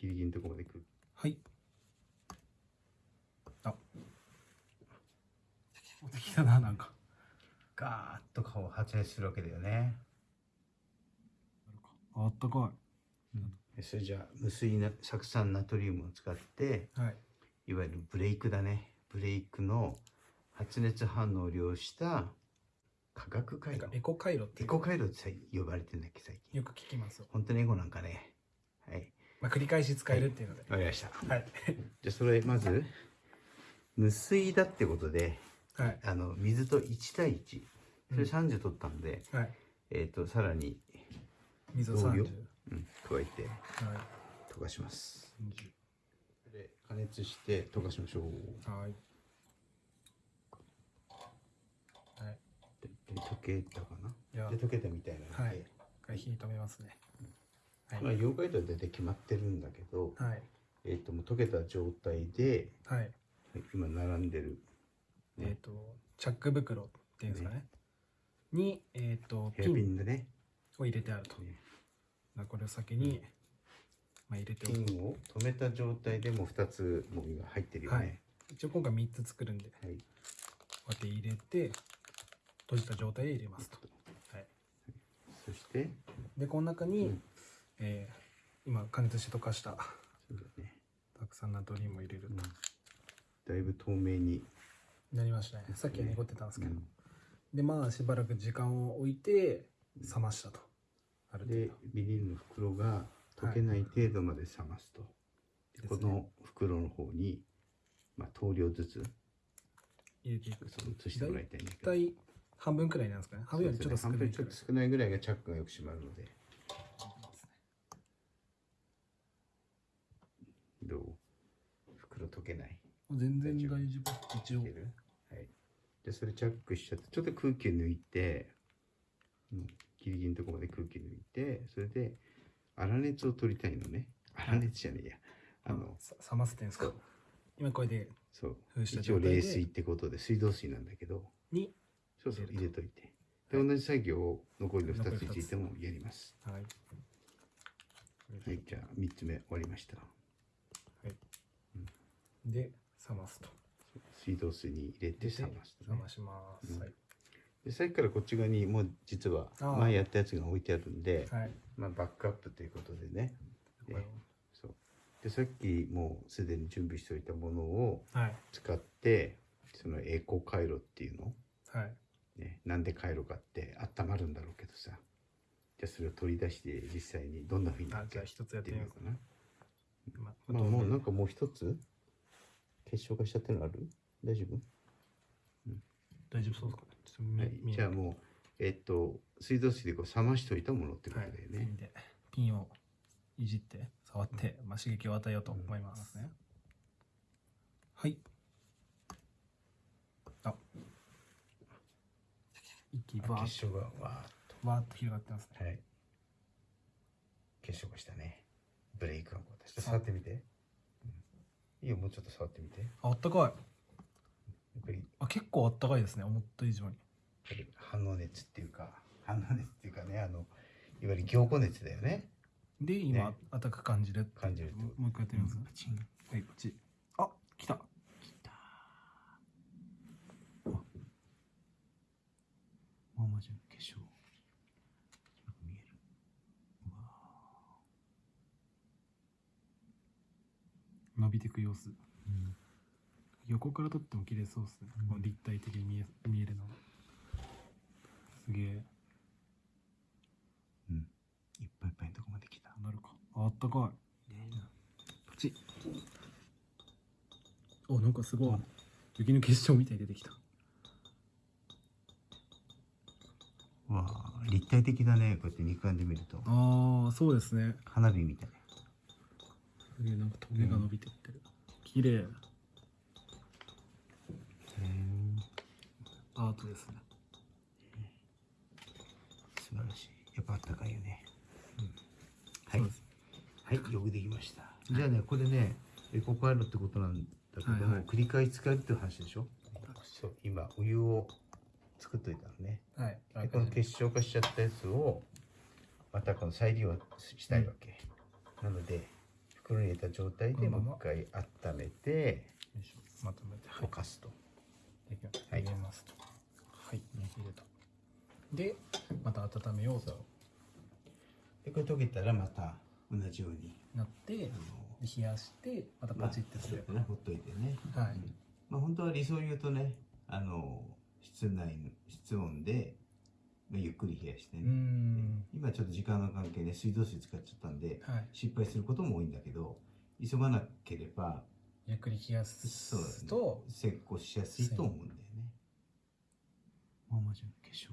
ギリギリのところまで空気はい。あ。持ってきたななんか。ガーッと顔を発熱するわけだよね。あったかでそれじゃあ無水な酢酸ナトリウムを使っていはい。いわゆるブレイクだね。ブレイクの発熱反応を利用した化学回路。エコ回路ってエコ回路ってさ呼ばれてんだっけ最近。よく聞きます。よ、本当にエコなんかね。はいまあ、繰り返し使えるっていうので。わかりました。はい。じゃあそれまず無水だってことではい。あの水と1対1それ30取ったんで、はい。えっ、とさらに、水を同量30うん、加えてはい。溶かします。20で加熱して溶かしましょう。はい。はい。でで溶けたかいや。なで溶けたみたいなので、はい。一回火止めますねはいまあ溶解度は大体決まってるんだけど、はい。えっ、ともう溶けた状態ではい。はい今並んでるえっ、とチャック袋っていうんですかね。にえっ、とヘアピンでね。を入れてあると。ね。まあこれを先に、まあ、入れておくピンを止めた状態でもう2つもう今入ってるよね、はい。一応今回3つ作るんで。こはい、うやって入れて閉じた状態で入れますと、はい、そして。でこの中に、うんえー今加熱して溶かしたそうだね、たくさんナトリウムを入れるうん。と、だいぶ透明に、なりましたね。さっきは濁ってたんですけど、うん。でまあしばらく時間を置いて冷ましたと。ある程で度ビニールの袋が溶けない程度まで冷ますと、でこですね。の袋の方に、まあ、等量ずつ入れていく。移してもらいたいんだけど。大体半分くらいなんですかね。半分よりちょっと少ない半分ちょっと少ないぐらいがチャックがよく閉まるのでどう袋溶けない。全然大丈夫。一応。はい。でそれチャックしちゃってちょっと空気抜いて、うん、ギリギリのところまで空気抜いてそれで粗熱を取りたいのね。粗熱じゃねえや。あのさ冷ませてんですか？今これでそう。一応冷水ってことで水道水なんだけど。にそうそう入れる入れといて。で同じ作業を残りの2つについてもやります。はい。はいじゃあ3つ目終わりましたで冷ますと。水道水に入れて冷ますと、ね。冷ま、します、うん。はい。でさっきからこっち側にもう実は前やったやつが置いてあるんではい。まあ、バックアップということでね。そう。でさっきもうすでに準備しておいたものをはい。使ってそのエコ回路っていうの、はい。ね、なんで回路かって温まるんだろうけどさ。じゃあそれを取り出して実際にどんなふうになあじゃあ一つやってみようかな。ままあもうなんかもう一つ結晶化しちゃってるのある？大丈夫、大丈夫そうですかね。はい。じゃあもうえっと水道水でこう冷ましておいたものってことはいだよね、ピンでピンをいじって触って、まあ、刺激を与えようと思いますね、はい。あ。一気にバーッ結晶がわーっと。とわーっと広がってますね。はい。結晶化したね。ブレイクがこう出して触ってみて。うんいいよ、もうちょっと触ってみて。やっああったかい。ぱり、あ結構あったかいですね思った以上に。反応熱っていうか、反応熱っていうかね、あの、いわゆる凝固熱だよね。で今、ね。あったかく感じる感じるもう一回やってみます、パチン。はいこっちあ来たきた。もうマジの結晶。よく見える。うわ伸びていく様子。ーうん横から撮っても綺麗そうですね、うん。この立体的に見え見えるのがすげえ。うん。いっぱいいっぱいのとこまで来た。なるか。ああったかい。こっち。おなんかすごい。雪の結晶みたいに出てきた。わあ、立体的だね。こうやって肉眼で見ると。ああそうですね。花火みたい。すげえなんかトゲが伸びてってる、綺麗。うん。アートですね。素晴らしい。やっぱあったかいよね。はい。そうです。はい、よくできました。じゃあね、これね、エコパイロってことなんだけども、はいはい。繰り返し使うっていう話でしょ？そう、今、お湯を作っといたのね。はい。でこの結晶化しちゃったやつを、またこの再利用したいわけ。なので、袋に入れた状態でもう一回温めてまとめて。はい溶かすと、はい。入れますと。はい。入れた。でまた温めようと。でこれ溶けたらまた同じようになってで冷やしてまたまあパチってすれば、ね。ほっといてね。はい。うん。まあ本当は理想を言うとねあの室内の室温でまあゆっくり冷やしてね、ん。今ちょっと時間の関係で水道水使っちゃったんではい。失敗することも多いんだけど急がなければゆっくり冷やすと成功しやすいと思うんだよね。ママちゃん化粧